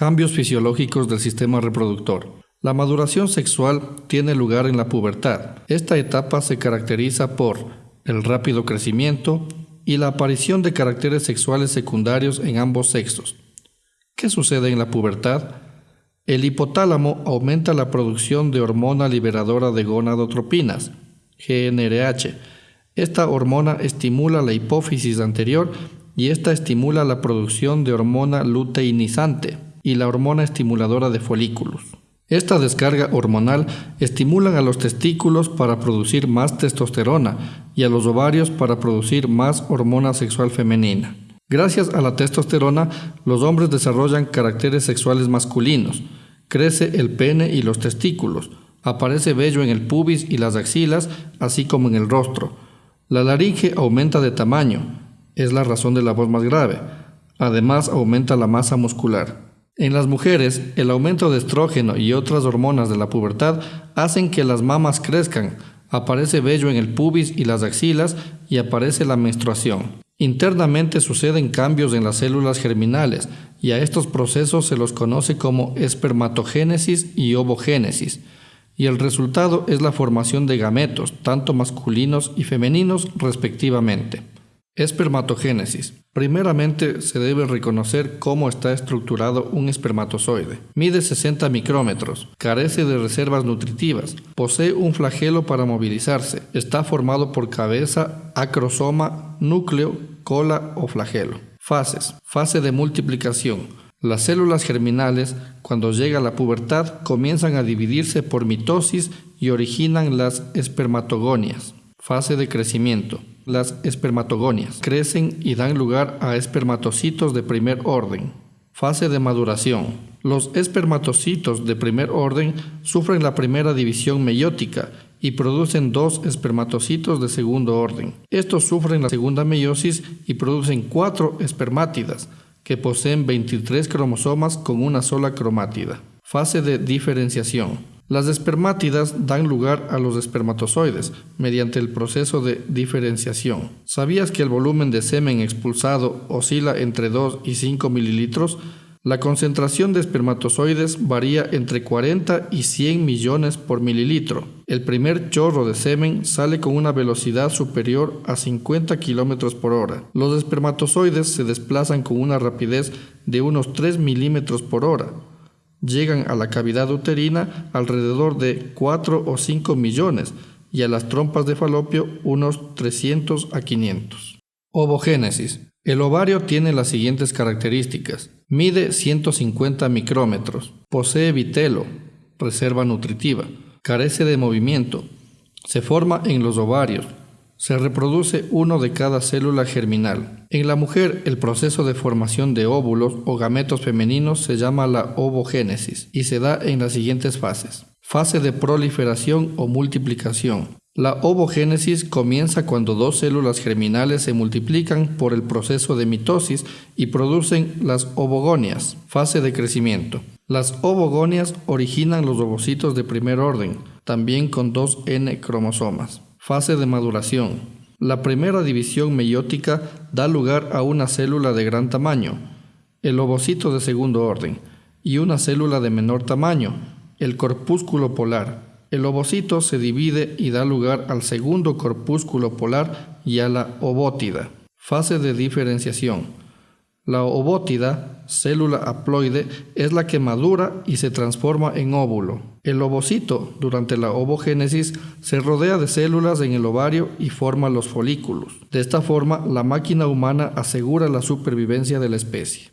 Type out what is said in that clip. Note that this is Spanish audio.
Cambios fisiológicos del sistema reproductor. La maduración sexual tiene lugar en la pubertad. Esta etapa se caracteriza por el rápido crecimiento y la aparición de caracteres sexuales secundarios en ambos sexos. ¿Qué sucede en la pubertad? El hipotálamo aumenta la producción de hormona liberadora de gonadotropinas, GNRH. Esta hormona estimula la hipófisis anterior y esta estimula la producción de hormona luteinizante y la hormona estimuladora de folículos. Esta descarga hormonal estimula a los testículos para producir más testosterona y a los ovarios para producir más hormona sexual femenina. Gracias a la testosterona, los hombres desarrollan caracteres sexuales masculinos. Crece el pene y los testículos. Aparece vello en el pubis y las axilas, así como en el rostro. La laringe aumenta de tamaño. Es la razón de la voz más grave. Además, aumenta la masa muscular. En las mujeres, el aumento de estrógeno y otras hormonas de la pubertad hacen que las mamas crezcan, aparece vello en el pubis y las axilas y aparece la menstruación. Internamente suceden cambios en las células germinales y a estos procesos se los conoce como espermatogénesis y ovogénesis, y el resultado es la formación de gametos, tanto masculinos y femeninos respectivamente. Espermatogénesis. Primeramente se debe reconocer cómo está estructurado un espermatozoide. Mide 60 micrómetros, carece de reservas nutritivas, posee un flagelo para movilizarse, está formado por cabeza, acrosoma, núcleo, cola o flagelo. Fases. Fase de multiplicación. Las células germinales, cuando llega la pubertad, comienzan a dividirse por mitosis y originan las espermatogonias. Fase de crecimiento. Las espermatogonias crecen y dan lugar a espermatocitos de primer orden. Fase de maduración. Los espermatocitos de primer orden sufren la primera división meiótica y producen dos espermatocitos de segundo orden. Estos sufren la segunda meiosis y producen cuatro espermátidas, que poseen 23 cromosomas con una sola cromátida. Fase de diferenciación. Las espermátidas dan lugar a los espermatozoides mediante el proceso de diferenciación. ¿Sabías que el volumen de semen expulsado oscila entre 2 y 5 mililitros? La concentración de espermatozoides varía entre 40 y 100 millones por mililitro. El primer chorro de semen sale con una velocidad superior a 50 kilómetros por hora. Los espermatozoides se desplazan con una rapidez de unos 3 milímetros por hora llegan a la cavidad uterina alrededor de 4 o 5 millones y a las trompas de falopio unos 300 a 500. Ovogénesis. El ovario tiene las siguientes características. Mide 150 micrómetros, posee vitelo, reserva nutritiva, carece de movimiento, se forma en los ovarios, se reproduce uno de cada célula germinal. En la mujer, el proceso de formación de óvulos o gametos femeninos se llama la ovogénesis y se da en las siguientes fases. Fase de proliferación o multiplicación. La ovogénesis comienza cuando dos células germinales se multiplican por el proceso de mitosis y producen las ovogonias, fase de crecimiento. Las ovogonias originan los ovocitos de primer orden, también con dos N cromosomas. Fase de maduración. La primera división meiótica da lugar a una célula de gran tamaño, el ovocito de segundo orden, y una célula de menor tamaño, el corpúsculo polar. El ovocito se divide y da lugar al segundo corpúsculo polar y a la ovótida. Fase de diferenciación. La ovótida, célula haploide, es la que madura y se transforma en óvulo. El ovocito, durante la ovogénesis, se rodea de células en el ovario y forma los folículos. De esta forma, la máquina humana asegura la supervivencia de la especie.